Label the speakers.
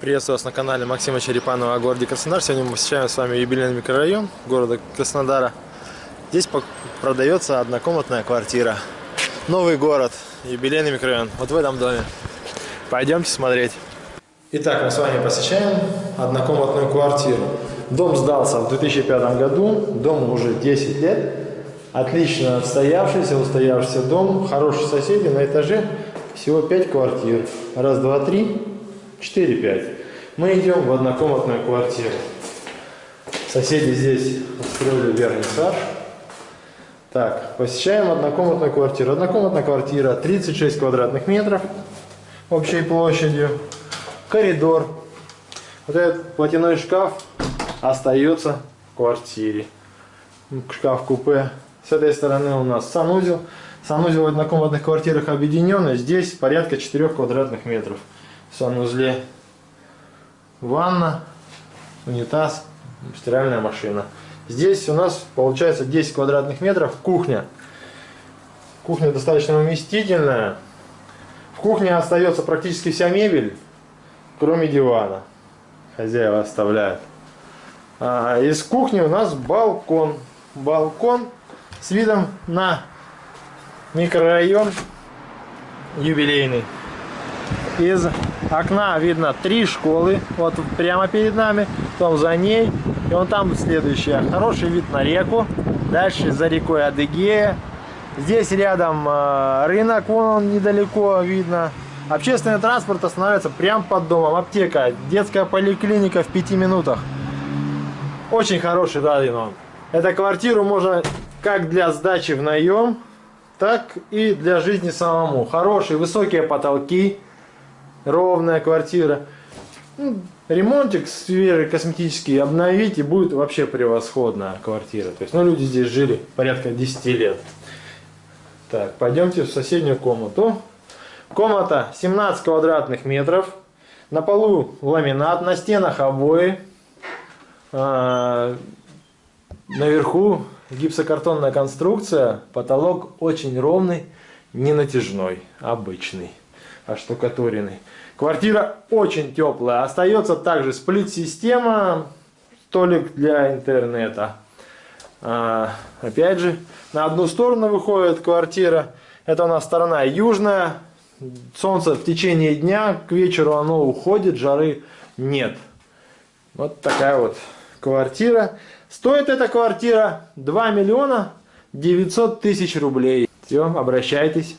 Speaker 1: Приветствую вас на канале Максима Черепанова о городе Краснодар. Сегодня мы посещаем с вами юбилейный микрорайон города Краснодара. Здесь продается однокомнатная квартира. Новый город, юбилейный микрорайон. Вот в этом доме. Пойдемте смотреть. Итак, мы с вами посещаем однокомнатную квартиру. Дом сдался в 2005 году, дому уже 10 лет. Отлично отстоявшийся, устоявшийся дом, хорошие соседи, на этаже всего 5 квартир. Раз, два, три, 4-5. Мы идем в однокомнатную квартиру. Соседи здесь устроили вернисаж. Так, посещаем однокомнатную квартиру. Однокомнатная квартира 36 квадратных метров общей площадью. Коридор. Вот этот платяной шкаф остается в квартире. Шкаф-купе. С этой стороны у нас санузел. Санузел в однокомнатных квартирах объединенный. Здесь порядка 4 квадратных метров санузле ванна, унитаз, стиральная машина. Здесь у нас получается 10 квадратных метров кухня. Кухня достаточно уместительная. В кухне остается практически вся мебель, кроме дивана. Хозяева оставляют. А из кухни у нас балкон. Балкон с видом на микрорайон юбилейный. Из окна видно три школы, вот прямо перед нами, потом за ней, и вон там следующая. Хороший вид на реку, дальше за рекой Адыгея. Здесь рядом э, рынок, вон он недалеко видно. Общественный транспорт останавливается прямо под домом. Аптека, детская поликлиника в пяти минутах. Очень хороший район. Эту квартиру можно как для сдачи в наем, так и для жизни самому. Хорошие высокие потолки ровная квартира. Ну, ремонтик свежий, косметический обновить и будет вообще превосходная квартира. То есть, ну, люди здесь жили порядка 10 лет. Так, пойдемте в соседнюю комнату. Комната 17 квадратных метров. На полу ламинат, на стенах обои. А, наверху гипсокартонная конструкция. Потолок очень ровный, не натяжной, обычный оштукатуренный. Квартира очень теплая. Остается также сплит-система, столик для интернета. А, опять же, на одну сторону выходит квартира. Это у нас сторона южная. Солнце в течение дня, к вечеру оно уходит, жары нет. Вот такая вот квартира. Стоит эта квартира 2 миллиона 900 тысяч рублей. Все, обращайтесь.